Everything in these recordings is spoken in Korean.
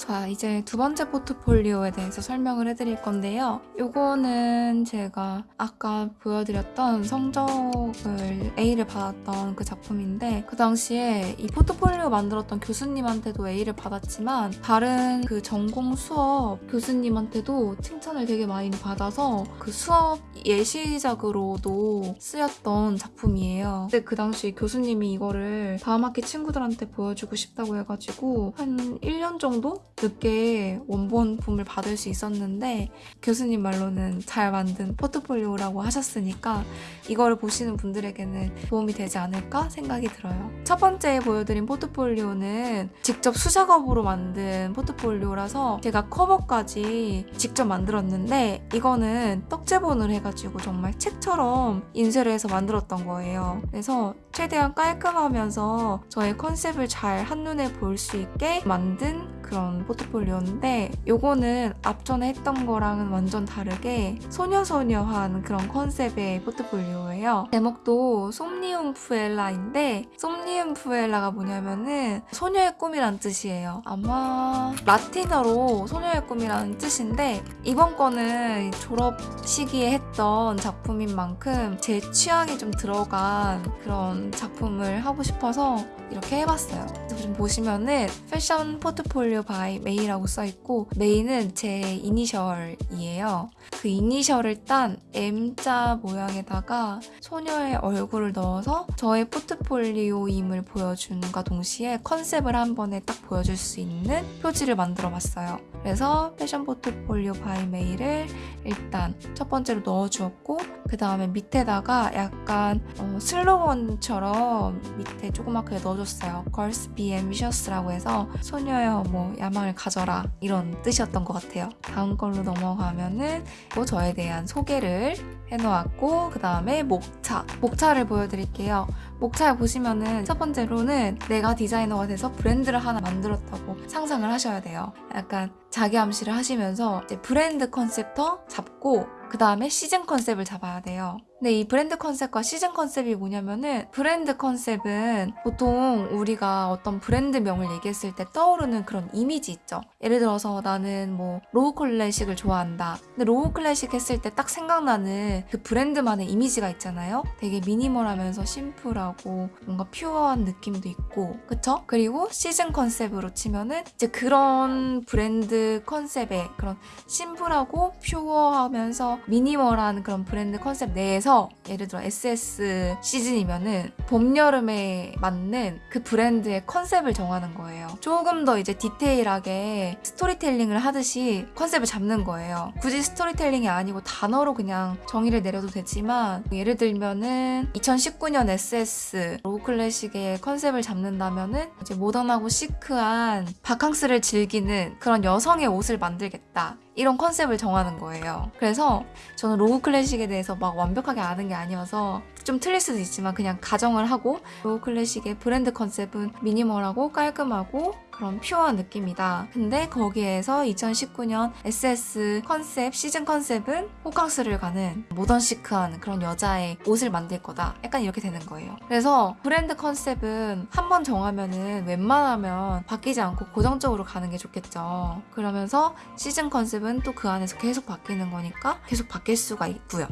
자, 이제 두 번째 포트폴리오에 대해서 설명을 해드릴 건데요. 요거는 제가 아까 보여드렸던 성적을 A를 받았던 그 작품인데 그 당시에 이 포트폴리오 만들었던 교수님한테도 A를 받았지만 다른 그 전공 수업 교수님한테도 칭찬을 되게 많이 받아서 그 수업 예시작으로도 쓰였던 작품이에요. 근데 그 당시 교수님이 이거를 다음 학기 친구들한테 보여주고 싶다고 해가지고 한 1년 정도 늦게 원본품을 받을 수 있었는데 교수님 말로는 잘 만든 포트폴리오라고 하셨으니까 이거를 보시는 분들에게는 도움이 되지 않을까 생각이 들어요. 첫 번째 보여드린 포트폴리오는 직접 수작업으로 만든 포트폴리오라서 제가 커버까지 직접 만들었는데 이거는 떡제본을 해가지고 정말 책처럼 인쇄를 해서 만들었던 거예요. 그래서 최대한 깔끔하면서 저의 컨셉을 잘 한눈에 볼 수 있게 만든 그런 포트폴리오인데 요거는 앞전에 했던 거랑은 완전 다르게 소녀소녀한 그런 컨셉의 포트폴리오예요. 제목도 솜니움 푸엘라인데 솜니움 푸엘라가 뭐냐면은 소녀의 꿈이란 뜻이에요. 아마 라틴어로 소녀의 꿈이라는 뜻인데 이번 거는 졸업 시기에 했던 작품인 만큼 제 취향이 좀 들어간 그런 작품을 하고 싶어서 이렇게 해봤어요. 지금 보시면은 Fashion Portfolio by 메이라고 써있고 메이는 제 이니셜이에요. 그 이니셜을 딴 M자 모양에다가 소녀의 얼굴을 넣어서 저의 포트폴리오임을 보여주는과 동시에 컨셉을 한 번에 딱 보여줄 수 있는 표지를 만들어 봤어요. 그래서 Fashion Portfolio by 메이를 일단 첫 번째로 넣어주었고 그 다음에 밑에다가 약간 어, 슬로건처럼 밑에 조그맣게 넣어줬어요. Girls be ambitious라고 해서 소녀여 뭐 야망을 가져라 이런 뜻이었던 것 같아요. 다음 걸로 넘어가면은 또 저에 대한 소개를 해놓았고 그 다음에 목차 목차를 보여드릴게요. 목차에 보시면은 첫 번째로는 내가 디자이너가 돼서 브랜드를 하나 만들었다고 상상을 하셔야 돼요. 약간 자기 암시를 하시면서 이제 브랜드 컨셉도 잡고 그 다음에 시즌 컨셉을 잡아야 돼요. 근데 이 브랜드 컨셉과 시즌 컨셉이 뭐냐면은 브랜드 컨셉은 보통 우리가 어떤 브랜드명을 얘기했을 때 떠오르는 그런 이미지 있죠. 예를 들어서 나는 뭐 로우 클래식을 좋아한다. 근데 로우 클래식 했을 때 딱 생각나는 그 브랜드만의 이미지가 있잖아요. 되게 미니멀하면서 심플하고 뭔가 pure한 느낌도 있고 그쵸? 그리고 시즌 컨셉으로 치면은 이제 그런 브랜드 컨셉의 그런 심플하고 pure하면서 미니멀한 그런 브랜드 컨셉 내에서 예를 들어 SS 시즌이면은 봄, 여름에 맞는 그 브랜드의 컨셉을 정하는 거예요. 조금 더 이제 디테일하게 스토리텔링을 하듯이 컨셉을 잡는 거예요. 굳이 스토리텔링이 아니고 단어로 그냥 정의를 내려도 되지만 예를 들면은 2019년 SS 로우 클래식의 컨셉을 잡는다면은 이제 모던하고 시크한 바캉스를 즐기는 그런 여성의 옷을 만들겠다. 이런 컨셉을 정하는 거예요. 그래서 저는 로우 클래식에 대해서 막 완벽하게 아는 게 아니어서 좀 틀릴 수도 있지만 그냥 가정을 하고 로우 클래식의 브랜드 컨셉은 미니멀하고 깔끔하고 그런 pure한 느낌이다. 근데 거기에서 2019년 SS 컨셉, 시즌 컨셉은 호캉스를 가는 모던 시크한 그런 여자의 옷을 만들 거다. 약간 이렇게 되는 거예요. 그래서 브랜드 컨셉은 한 번 정하면은 웬만하면 바뀌지 않고 고정적으로 가는 게 좋겠죠. 그러면서 시즌 컨셉은 또 그 안에서 계속 바뀌는 거니까 계속 바뀔 수가 있고요.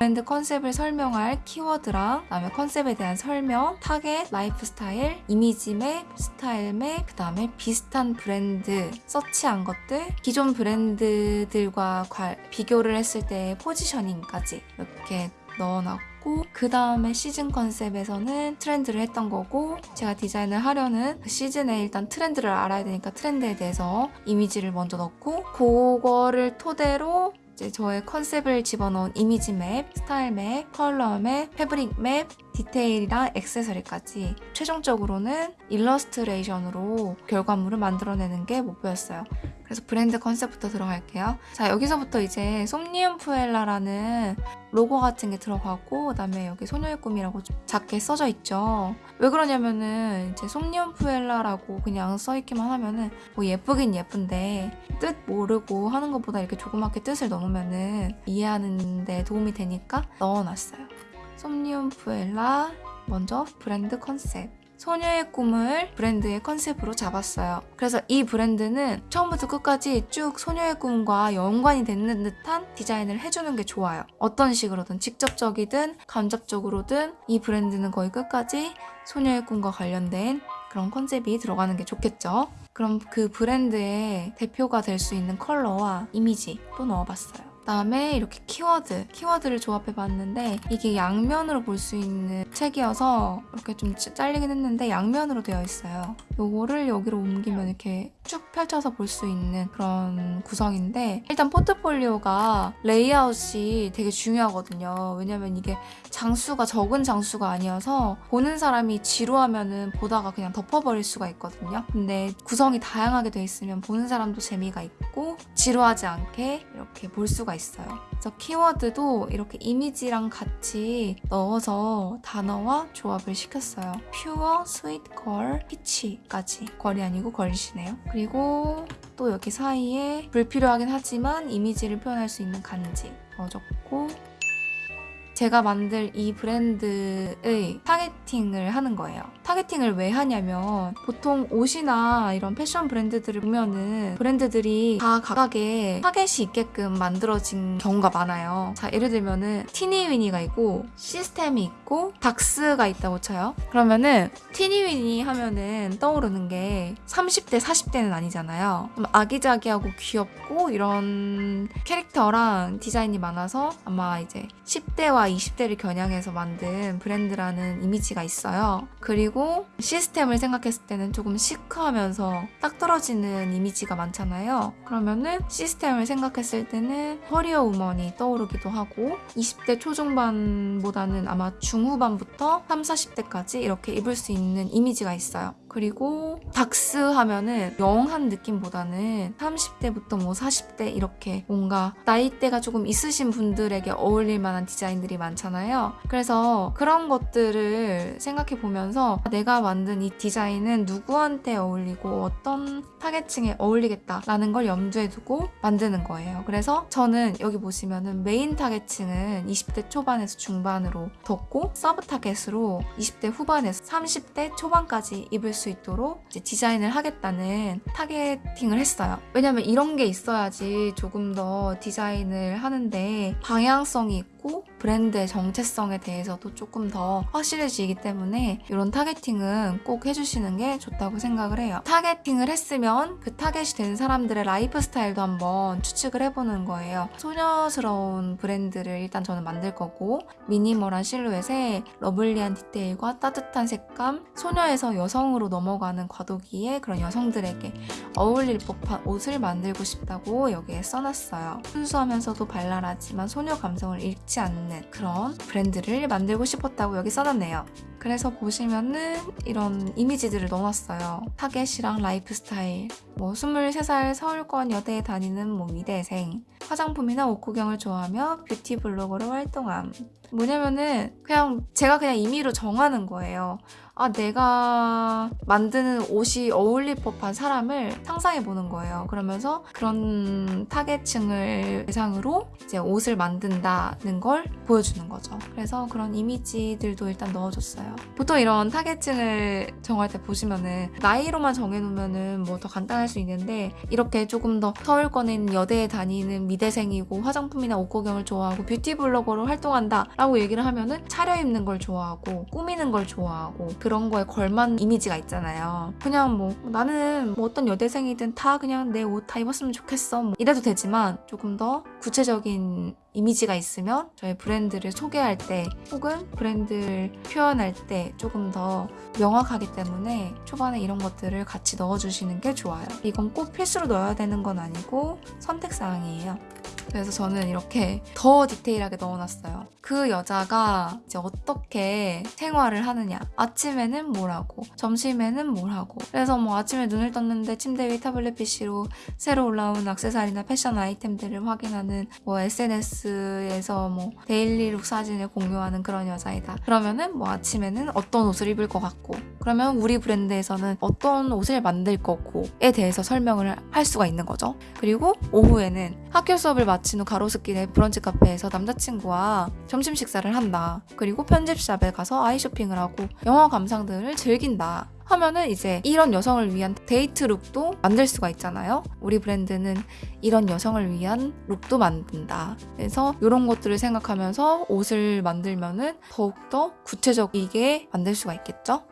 브랜드 컨셉을 설명할 키워드랑 그다음에 컨셉에 대한 설명, 타겟, 라이프 스타일, 이미지 map, 스타일 map, 그다음에 비슷한 브랜드 서치한 것들, 기존 브랜드들과 과- 비교를 했을 때의 포지셔닝까지 이렇게 넣어놨고 그 다음에 시즌 컨셉에서는 트렌드를 했던 거고 제가 디자인을 하려는 그 시즌에 일단 트렌드를 알아야 되니까 트렌드에 대해서 이미지를 먼저 넣고 그거를 토대로 이제 저의 컨셉을 집어넣은 이미지 map, 스타일 map, 컬러 map, fabric map, 디테일이랑 액세서리까지 최종적으로는 일러스트레이션으로 결과물을 만들어내는 게 목표였어요. 그래서 브랜드 컨셉부터 들어갈게요. 자, 여기서부터 이제 솜니움 푸엘라라는 로고 같은 게 들어가고 그 다음에 여기 소녀의 꿈이라고 작게 써져 있죠. 왜 그러냐면은 이제 솜니움 푸엘라라고 그냥 써 있기만 하면은 뭐 예쁘긴 예쁜데 뜻 모르고 하는 것보다 이렇게 조그맣게 뜻을 넣으면은 이해하는 데 도움이 되니까 넣어놨어요. 솜니움 푸엘라 먼저 브랜드 컨셉 소녀의 꿈을 브랜드의 컨셉으로 잡았어요. 그래서 이 브랜드는 처음부터 끝까지 쭉 소녀의 꿈과 연관이 되는 듯한 디자인을 해주는 게 좋아요. 어떤 식으로든 직접적이든 간접적으로든 이 브랜드는 거의 끝까지 소녀의 꿈과 관련된 그런 컨셉이 들어가는 게 좋겠죠. 그럼 그 브랜드의 대표가 될 수 있는 컬러와 이미지 또 넣어봤어요. 그다음에 이렇게 키워드, 키워드를 조합해 봤는데 이게 양면으로 볼 수 있는 책이어서 이렇게 좀 짜- 잘리긴 했는데 양면으로 되어 있어요. 요거를 여기로 옮기면 이렇게 쭉 펼쳐서 볼 수 있는 그런 구성인데 일단 포트폴리오가 레이아웃이 되게 중요하거든요. 왜냐면 이게 장수가 적은 장수가 아니어서 보는 사람이 지루하면은 보다가 그냥 덮어버릴 수가 있거든요. 근데 구성이 다양하게 돼 있으면 보는 사람도 재미가 있고 지루하지 않게 이렇게 볼 수가 있어요. 그래서 키워드도 이렇게 이미지랑 같이 넣어서 단어와 조합을 시켰어요. pure, sweet, girl, peach까지. girl이 아니고 girlish네요. 그리고 또 여기 사이에 불필요하긴 하지만 이미지를 표현할 수 있는 간지 넣어줬고 제가 만들 이 브랜드의 targeting을 하는 거예요. targeting을 왜 하냐면 보통 옷이나 이런 패션 브랜드들을 보면은 브랜드들이 다 각각의 타겟이 있게끔 만들어진 경우가 많아요. 자, 예를 들면은 티니위니가 있고 시스템이 있고 닥스가 있다고 쳐요. 그러면은 티니위니 하면은 떠오르는 게 30대, 40대는 아니잖아요. 좀 아기자기하고 귀엽고 이런 캐릭터랑 디자인이 많아서 아마 이제 10대와 20대를 겨냥해서 만든 브랜드라는 이미지가 있어요. 그리고 시스템을 생각했을 때는 조금 chic하면서 딱 떨어지는 이미지가 많잖아요. 그러면은 시스템을 생각했을 때는 career woman이 떠오르기도 하고 20대 초중반보다는 아마 중후반부터 3, 40대까지 이렇게 입을 수 있는 이미지가 있어요. 그리고 닥스 하면은 young한 느낌보다는 30대부터 뭐 40대 이렇게 뭔가 나이대가 조금 있으신 분들에게 어울릴 만한 디자인들이 많잖아요. 그래서 그런 것들을 생각해 보면서 내가 만든 이 디자인은 누구한테 어울리고 어떤 타겟층에 어울리겠다라는 걸 염두에 두고 만드는 거예요. 그래서 저는 여기 보시면은 메인 타겟층은 20대 초반에서 중반으로 뒀고 sub 타겟으로 20대 후반에서 30대 초반까지 입을 수 있도록 디자인을 하겠다는 targeting을 했어요. 왜냐면 이런 게 있어야지 조금 더 디자인을 하는데 방향성이 있고 브랜드의 정체성에 대해서도 조금 더 확실해지기 때문에 이런 targeting은 꼭 해주시는 게 좋다고 생각을 해요. targeting을 했으면 그 타겟이 된 사람들의 라이프 스타일도 한번 추측을 해보는 거예요. 소녀스러운 브랜드를 일단 저는 만들 거고 minimal한 실루엣에 lovely한 디테일과 따뜻한 색감, 소녀에서 여성으로 넘어가는 과도기에 그런 여성들에게 어울릴 법한 옷을 만들고 싶다고 여기에 써놨어요. 순수하면서도 발랄하지만 소녀 감성을 잃지 않는 그런 브랜드를 만들고 싶었다고 여기 써놨네요. 그래서 보시면은 이런 이미지들을 넣어놨어요. 타겟이랑 라이프 스타일, 뭐 23살 서울권 여대에 다니는 뭐 미대생, 화장품이나 옷 구경을 좋아하며 beauty blogger로 활동함. 뭐냐면은 그냥 제가 그냥 임의로 정하는 거예요. 아, 내가 만드는 옷이 어울릴 법한 사람을 상상해 보는 거예요. 그러면서 그런 타겟층을 대상으로 이제 옷을 만든다는 걸 보여주는 거죠. 그래서 그런 이미지들도 일단 넣어줬어요. 보통 이런 타겟층을 정할 때 보시면은 나이로만 정해놓으면은 뭐 더 간단할 수 있는데 이렇게 조금 더 서울권에 있는 여대에 다니는 미대생이고 화장품이나 옷 구경을 좋아하고 beauty blogger로 활동한다 라고 얘기를 하면은 차려입는 걸 좋아하고 꾸미는 걸 좋아하고 그런 거에 걸맞는 이미지가 있잖아요. 그냥 뭐 나는 뭐 어떤 여대생이든 다 그냥 내 옷 다 입었으면 좋겠어. 뭐 이래도 되지만 조금 더 구체적인 이미지가 있으면 저희 브랜드를 소개할 때 혹은 브랜드를 표현할 때 조금 더 명확하기 때문에 초반에 이런 것들을 같이 넣어주시는 게 좋아요. 이건 꼭 필수로 넣어야 되는 건 아니고 선택사항이에요. 그래서 저는 이렇게 더 디테일하게 넣어놨어요. 그 여자가 이제 어떻게 생활을 하느냐. 아침에는 뭘 하고, 점심에는 뭘 하고. 그래서 뭐 아침에 눈을 떴는데 침대 위 타블렛 PC로 새로 올라온 액세서리나 패션 아이템들을 확인하는 뭐 SNS에서 뭐 daily look 사진을 공유하는 그런 여자이다. 그러면은 뭐 아침에는 어떤 옷을 입을 것 같고, 그러면 우리 브랜드에서는 어떤 옷을 만들 거고에 대해서 설명을 할 수가 있는 거죠. 그리고 오후에는 학교 수업을 마친 후 가로수길의 브런치 카페에서 남자친구와 점심 식사를 한다. 그리고 편집샵에 가서 아이쇼핑을 하고 영화 감상 등을 즐긴다. 하면은 이제 이런 여성을 위한 데이트 look도 만들 수가 있잖아요. 우리 브랜드는 이런 여성을 위한 look도 만든다. 그래서 이런 것들을 생각하면서 옷을 만들면은 더욱더 구체적이게 만들 수가 있겠죠?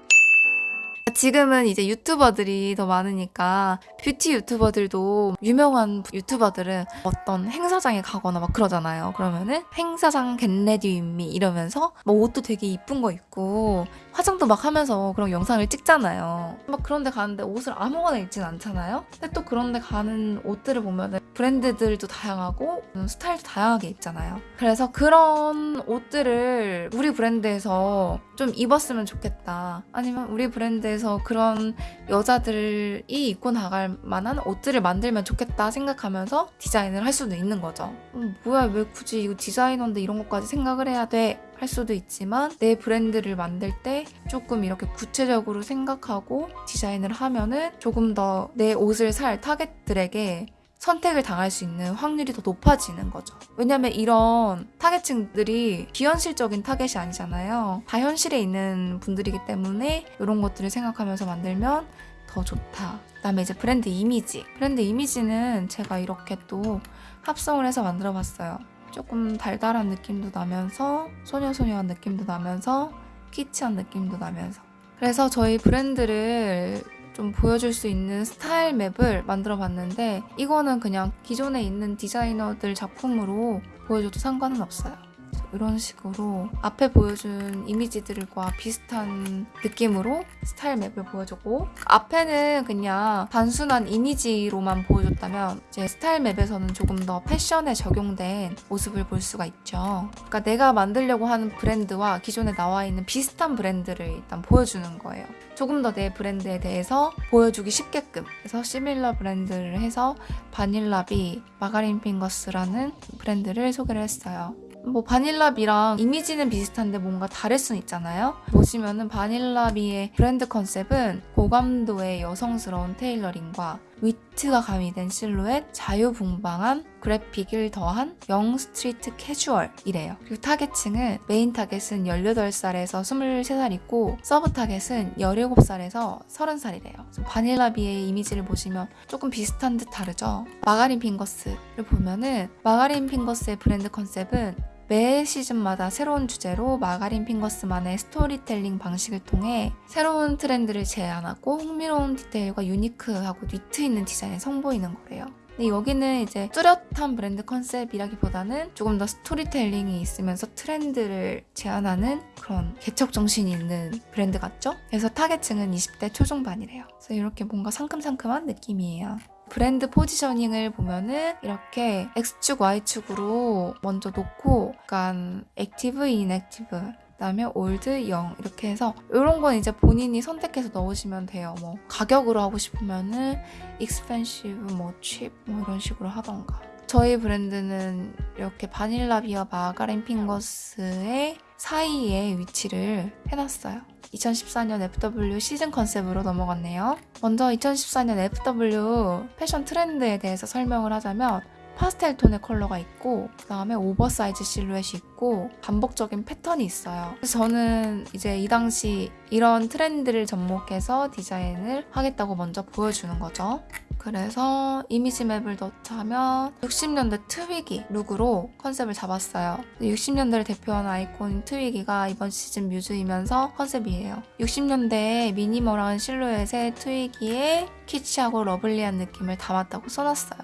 지금은 이제 유튜버들이 더 많으니까 뷰티 유튜버들도 유명한 유튜버들은 어떤 행사장에 가거나 막 그러잖아요. 그러면은 행사장 get ready with me 이러면서 뭐 옷도 되게 이쁜 거 입고 화장도 막 하면서 그런 영상을 찍잖아요. 막 그런 데 가는데 옷을 아무거나 입진 않잖아요. 근데 또 그런 데 가는 옷들을 보면은 브랜드들도 다양하고 음, 스타일도 다양하게 있잖아요. 그래서 그런 옷들을 우리 브랜드에서 좀 입었으면 좋겠다. 아니면 우리 브랜드에서 그런 여자들이 입고 나갈 만한 옷들을 만들면 좋겠다 생각하면서 디자인을 할 수도 있는 거죠. 음, 뭐야, 왜 굳이 이거 디자이너인데 이런 것까지 생각을 해야 돼? 할 수도 있지만 내 브랜드를 만들 때 조금 이렇게 구체적으로 생각하고 디자인을 하면은 조금 더 내 옷을 살 타겟들에게 선택을 당할 수 있는 확률이 더 높아지는 거죠. 왜냐면 이런 타겟층들이 비현실적인 타겟이 아니잖아요. 다 현실에 있는 분들이기 때문에 이런 것들을 생각하면서 만들면 더 좋다. 그 다음에 이제 브랜드 이미지. 브랜드 이미지는 제가 이렇게 또 합성을 해서 만들어 봤어요. 조금 달달한 느낌도 나면서 소녀소녀한 느낌도 나면서 키치한 느낌도 나면서 그래서 저희 브랜드를 좀 보여줄 수 있는 스타일 map을 만들어 봤는데 이거는 그냥 기존에 있는 디자이너들 작품으로 보여줘도 상관은 없어요. 이런 식으로 앞에 보여준 이미지들과 비슷한 느낌으로 스타일 map을 보여주고 앞에는 그냥 단순한 이미지로만 보여줬다면 이제 스타일 map에서는 조금 더 패션에 적용된 모습을 볼 수가 있죠. 그러니까 내가 만들려고 하는 브랜드와 기존에 나와 있는 비슷한 브랜드를 일단 보여주는 거예요. 조금 더 내 브랜드에 대해서 보여주기 쉽게끔 그래서 similar 브랜드를 해서 바닐라비 마가린 핑거스라는 브랜드를 소개를 했어요. 뭐 바닐라비랑 이미지는 비슷한데 뭔가 다를 수는 있잖아요. 보시면은 바닐라비의 브랜드 컨셉은 고감도의 여성스러운 테일러링과 위트가 가미된 실루엣, 자유분방한 그래픽을 더한 young street 캐주얼이래요. 그리고 타겟층은 메인 타겟은 18살에서 23살이고 서브 타겟은 17살에서 30살이래요. 바닐라비의 이미지를 보시면 조금 비슷한 듯 다르죠? 마가린 핑거스를 보면은 마가린 핑거스의 브랜드 컨셉은 매 시즌마다 새로운 주제로 마가린 핑거스만의 스토리텔링 방식을 통해 새로운 트렌드를 제안하고 흥미로운 디테일과 unique하고 위트 있는 디자인을 선보이는 거래요. 근데 여기는 이제 뚜렷한 브랜드 컨셉이라기보다는 조금 더 스토리텔링이 있으면서 트렌드를 제안하는 그런 개척 정신이 있는 브랜드 같죠? 그래서 타겟층은 20대 초중반이래요. 그래서 이렇게 뭔가 상큼상큼한 느낌이에요. 브랜드 포지셔닝을 보면은 이렇게 X축, Y축으로 먼저 놓고 약간 active, inactive 그다음에 old, young 이렇게 해서 이런 건 이제 본인이 선택해서 넣으시면 돼요. 뭐 가격으로 하고 싶으면은 expensive, 뭐 cheap 뭐 이런 식으로 하던가. 저희 브랜드는 이렇게 바닐라비와 마가린 핑거스의 사이에 위치를 해놨어요. 2014년 FW 시즌 컨셉으로 넘어갔네요. 먼저 2014년 FW 패션 트렌드에 대해서 설명을 하자면 파스텔 톤의 컬러가 있고 그 다음에 오버사이즈 실루엣이 있고 반복적인 패턴이 있어요. 그래서 저는 이제 이 당시 이런 트렌드를 접목해서 디자인을 하겠다고 먼저 보여주는 거죠. 그래서 이미지 map을 넣자면 60년대 트위기 룩으로 컨셉을 잡았어요. 60년대를 대표하는 아이콘 트위기가 이번 시즌 뮤즈이면서 컨셉이에요. 60년대의 minimal한 실루엣의 트위기에 키치하고 lovely한 느낌을 담았다고 써놨어요.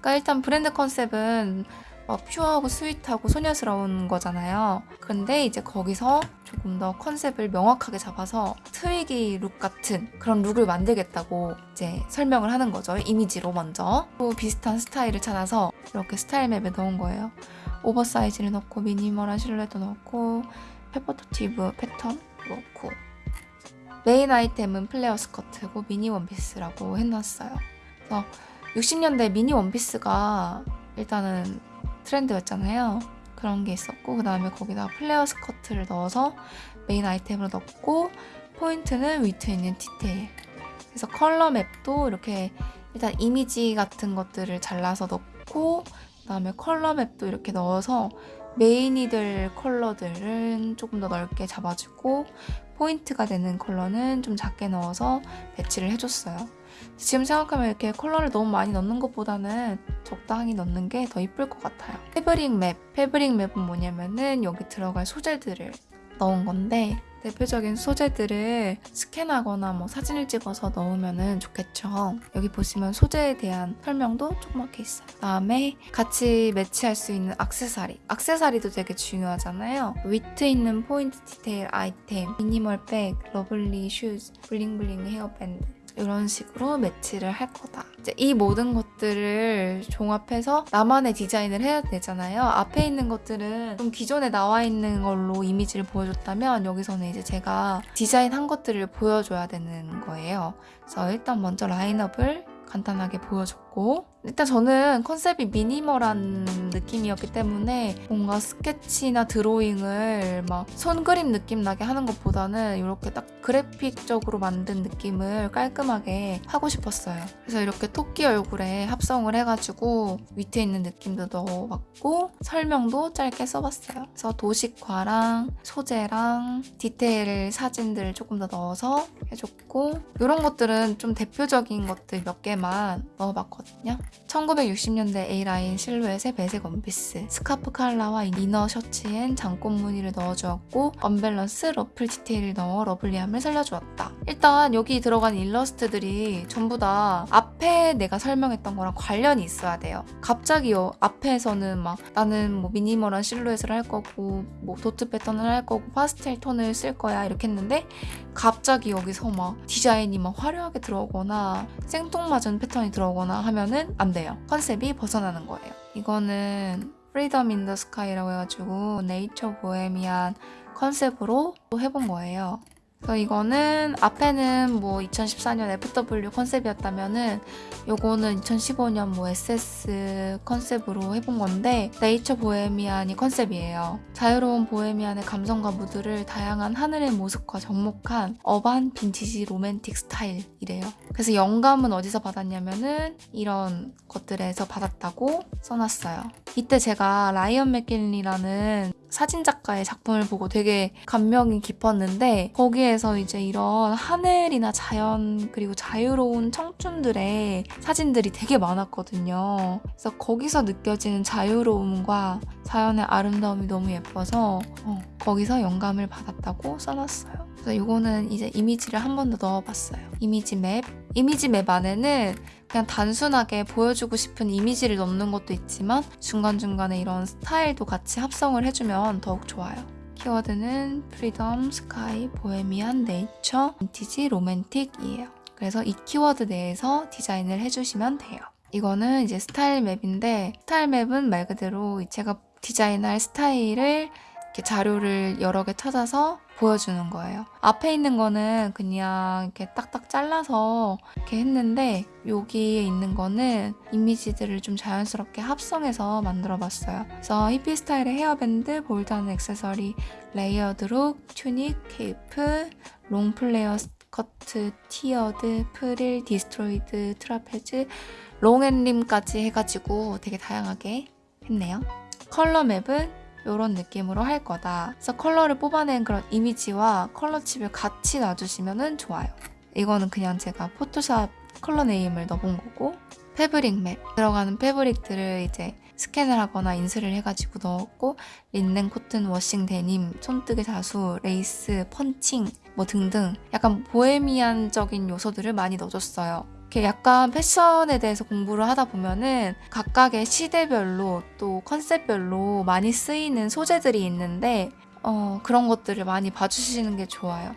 그러니까 일단 브랜드 컨셉은 어, pure하고 sweet하고 소녀스러운 거잖아요. 근데 이제 거기서 조금 더 컨셉을 명확하게 잡아서 트위기 룩 같은 그런 룩을 만들겠다고 이제 설명을 하는 거죠. 이미지로 먼저. 또 비슷한 스타일을 찾아서 이렇게 스타일 map에 넣은 거예요. oversize를 넣고 minimal한 실루엣도 넣고 repetitive 패턴 넣고 메인 아이템은 플레어 스커트고 미니 원피스라고 해놨어요. 그래서 60년대 미니 원피스가 일단은 트렌드였잖아요. 그런 게 있었고 그 다음에 거기다 플레어 스커트를 넣어서 메인 아이템으로 넣고 포인트는 위트 있는 디테일. 그래서 컬러 map도 이렇게 일단 이미지 같은 것들을 잘라서 넣고 그 다음에 컬러 map도 이렇게 넣어서 메인이 될 컬러들은 조금 더 넓게 잡아주고 포인트가 되는 컬러는 좀 작게 넣어서 배치를 해줬어요. 지금 생각하면 이렇게 컬러를 너무 많이 넣는 것보다는 적당히 넣는 게 더 이쁠 것 같아요. fabric map. fabric map은 뭐냐면은 여기 들어갈 소재들을 넣은 건데 대표적인 소재들을 스캔하거나 뭐 사진을 찍어서 넣으면 좋겠죠. 여기 보시면 소재에 대한 설명도 조그맣게 있어요. 그다음에 같이 매치할 수 있는 악세사리. 악세사리도 되게 중요하잖아요. 위트 있는 포인트 디테일 아이템, 미니멀 백, lovely 슈즈, bling bling 헤어밴드. 이런 식으로 매치를 할 거다. 이 모든 것들을 종합해서 나만의 디자인을 해야 되잖아요. 앞에 있는 것들은 좀 기존에 나와 있는 걸로 이미지를 보여줬다면 여기서는 이제 제가 디자인한 것들을 보여줘야 되는 거예요. 그래서 일단 먼저 라인업을 간단하게 보여줬고 일단 저는 컨셉이 미니멀한 느낌이었기 때문에 뭔가 스케치나 드로잉을 막 손그림 느낌 나게 하는 것보다는 이렇게 딱 그래픽적으로 만든 느낌을 깔끔하게 하고 싶었어요. 그래서 이렇게 토끼 얼굴에 합성을 해가지고 밑에 있는 느낌도 넣어봤고 설명도 짧게 써봤어요. 그래서 도식화랑 소재랑 디테일 사진들 조금 더 넣어서 해줬고 이런 것들은 좀 대표적인 것들 몇 개만 넣어봤거든요. 1960년대 A라인 실루엣의 배색 원피스, 스카프 칼라와 inner 셔츠엔 잔꽃 무늬를 넣어주었고 언밸런스 러플 디테일을 넣어 lovely함을 살려주었다. 일단 여기 들어간 일러스트들이 전부 다 앞 에 내가 설명했던 거랑 관련이 있어야 돼요. 갑자기요 앞에서는 막 나는 뭐 minimal한 실루엣을 할 거고 뭐 도트 패턴을 할 거고 파스텔 톤을 쓸 거야 이렇게 했는데 갑자기 여기서 막 디자인이 막 화려하게 들어오거나 생뚱맞은 패턴이 들어오거나 하면은 안 돼요. 컨셉이 벗어나는 거예요. 이거는 Freedom in the Sky라고 해가지고 네이처 보헤미안 컨셉으로 또 해본 거예요. 그래서 이거는 앞에는 뭐 2014년 FW 컨셉이었다면은 요거는 2015년 뭐 SS 컨셉으로 해본 건데 네이처 보헤미안이 컨셉이에요. 자유로운 보헤미안의 감성과 무드를 다양한 하늘의 모습과 접목한 urban vintage romantic 스타일이래요. 그래서 영감은 어디서 받았냐면은 이런 것들에서 받았다고 써놨어요. 이때 제가 라이언 맥길리라는 사진 작가의 작품을 보고 되게 감명이 깊었는데 거기에서 이제 이런 하늘이나 자연 그리고 자유로운 청춘들의 사진들이 되게 많았거든요. 그래서 거기서 느껴지는 자유로움과 자연의 아름다움이 너무 예뻐서 어, 거기서 영감을 받았다고 써놨어요. 그래서 이거는 이제 이미지를 한 번 더 넣어봤어요. 이미지 맵. 이미지 map 안에는 그냥 단순하게 보여주고 싶은 이미지를 넣는 것도 있지만 중간중간에 이런 스타일도 같이 합성을 해주면 더욱 좋아요. 키워드는 freedom, sky, bohemian, nature, vintage, romantic이에요. 그래서 이 키워드 내에서 디자인을 해주시면 돼요. 이거는 이제 스타일 map인데 스타일 map은 말 그대로 제가 디자인할 스타일을 이렇게 자료를 여러 개 찾아서 보여주는 거예요. 앞에 있는 거는 그냥 이렇게 딱딱 잘라서 이렇게 했는데 여기에 있는 거는 이미지들을 좀 자연스럽게 합성해서 만들어 봤어요. 그래서 히피 스타일의 헤어밴드, bold한 액세서리, layered look, 튜닉, 케이프, long flare skirt, tiered, 프릴, destroyed, trapeze, long and slim까지 해가지고 되게 다양하게 했네요. 컬러 map은 이런 느낌으로 할 거다. 그래서 컬러를 뽑아낸 그런 이미지와 컬러 chip을 같이 놔주시면 좋아요. 이거는 그냥 제가 포토샵 컬러 name을 넣어본 거고 fabric map 들어가는 fabric들을 이제 스캔을 하거나 인쇄를 해가지고 넣었고 린넨 코튼 washing 데님 손뜨개 자수 레이스 펀칭 뭐 등등 약간 보헤미안적인 요소들을 많이 넣어줬어요. 이렇게 약간 패션에 대해서 공부를 하다 보면은 각각의 시대별로 또 컨셉별로 많이 쓰이는 소재들이 있는데 어, 그런 것들을 많이 봐주시는 게 좋아요.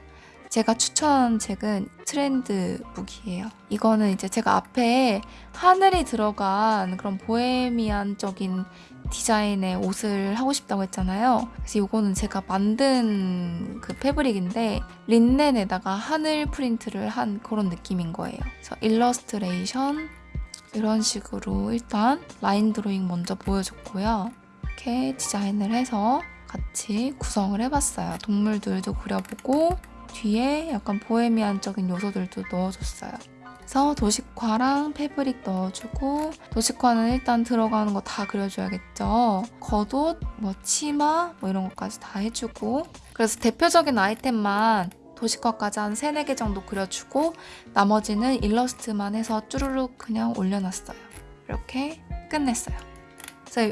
제가 추천한 책은 트렌드 book이에요. 이거는 이제 제가 앞에 하늘이 들어간 그런 보헤미안적인 디자인의 옷을 하고 싶다고 했잖아요. 그래서 이거는 제가 만든 그 fabric인데 린넨에다가 하늘 프린트를 한 그런 느낌인 거예요. 그래서 일러스트레이션 이런 식으로 일단 라인 드로잉 먼저 보여줬고요. 이렇게 디자인을 해서 같이 구성을 해봤어요. 동물들도 그려보고 뒤에 약간 보헤미안적인 요소들도 넣어줬어요. 그래서 도식화랑 fabric 넣어주고 도식화는 일단 들어가는 거 다 그려줘야겠죠. 겉옷, 뭐 치마 뭐 이런 것까지 다 해주고 그래서 대표적인 아이템만 도식화까지 한 3, 4개 정도 그려주고 나머지는 일러스트만 해서 쭈루룩 그냥 올려놨어요. 이렇게 끝냈어요.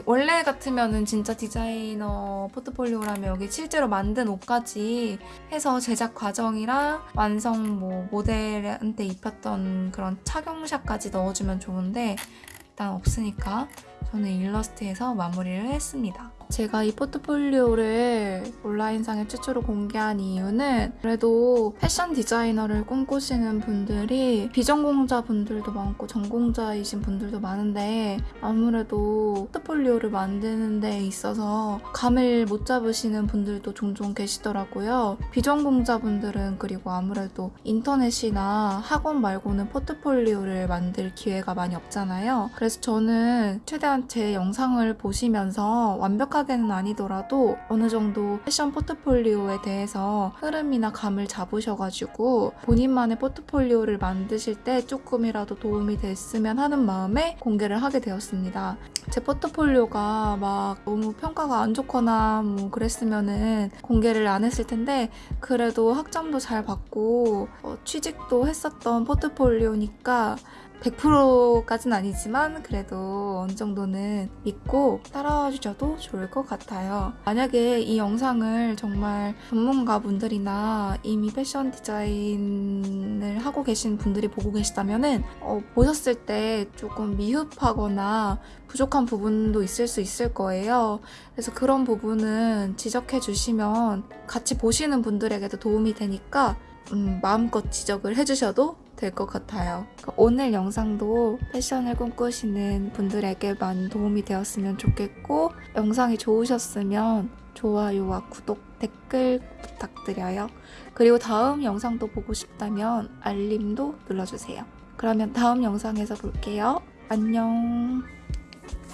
원래 같으면은 진짜 디자이너 포트폴리오라면 여기 실제로 만든 옷까지 해서 제작 과정이랑 완성 뭐 모델한테 입혔던 그런 착용샷까지 넣어주면 좋은데 일단 없으니까 저는 일러스트에서 마무리를 했습니다. 제가 이 포트폴리오를 온라인상에 최초로 공개한 이유는 그래도 패션 디자이너를 꿈꾸시는 분들이 비전공자 분들도 많고 전공자이신 분들도 많은데 아무래도 포트폴리오를 만드는 데 있어서 감을 못 잡으시는 분들도 종종 계시더라고요. 비전공자 분들은 그리고 아무래도 인터넷이나 학원 말고는 포트폴리오를 만들 기회가 많이 없잖아요. 그래서 저는 최대한 제 영상을 보시면서 완벽 하게는 아니더라도 어느 정도 패션 포트폴리오에 대해서 흐름이나 감을 잡으셔가지고 본인만의 포트폴리오를 만드실 때 조금이라도 도움이 됐으면 하는 마음에 공개를 하게 되었습니다. 제 포트폴리오가 막 너무 평가가 안 좋거나 뭐 그랬으면은 공개를 안 했을 텐데 그래도 학점도 잘 받고 어, 취직도 했었던 포트폴리오니까 100%까진 아니지만 그래도 어느 정도는 믿고 따라와 주셔도 좋을 것 같아요. 만약에 이 영상을 정말 전문가 분들이나 이미 패션 디자인을 하고 계신 분들이 보고 계시다면은 어, 보셨을 때 조금 미흡하거나 부족한 부분도 있을 수 있을 거예요. 그래서 그런 부분은 지적해 주시면 같이 보시는 분들에게도 도움이 되니까 음, 마음껏 지적을 해주셔도 될 것 같아요. 그러니까 오늘 영상도 패션을 꿈꾸시는 분들에게만 도움이 되었으면 좋겠고 영상이 좋으셨으면 좋아요와 구독, 댓글 부탁드려요. 그리고 다음 영상도 보고 싶다면 알림도 눌러주세요. 그러면 다음 영상에서 볼게요. 안녕.